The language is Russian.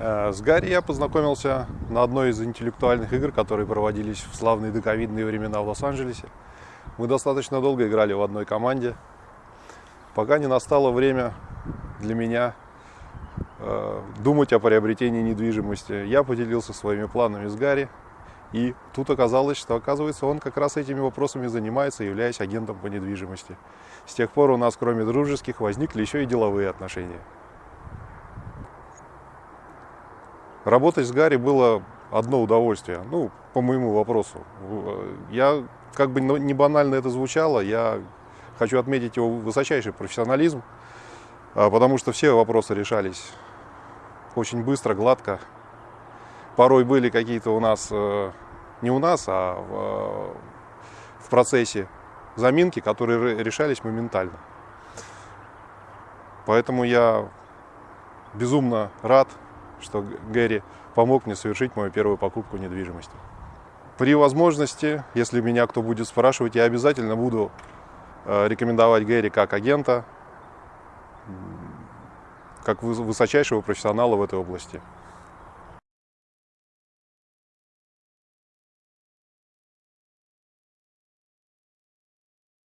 Э, С Гарри я познакомился на одной из интеллектуальных игр, которые проводились в славные доковидные времена в Лос-Анджелесе. Мы достаточно долго играли в одной команде, пока не настало время для меня э, думать о приобретении недвижимости. Я поделился своими планами с Гарри, и тут оказалось, что, оказывается, он как раз этими вопросами занимается, являясь агентом по недвижимости. С тех пор у нас, кроме дружеских, возникли еще и деловые отношения. Работать с Гарри было одно удовольствие, ну, по моему вопросу. Я, как бы не банально это звучало, я хочу отметить его высочайший профессионализм, а, потому что все вопросы решались очень быстро, гладко. Порой были какие-то у нас, э, не у нас, а в, в процессе заминки, которые решались моментально. Поэтому я безумно рад, что Гэри помог мне совершить мою первую покупку недвижимости. При возможности, если меня кто будет спрашивать, я обязательно буду э, рекомендовать Гэри как агента, как высочайшего профессионала в этой области.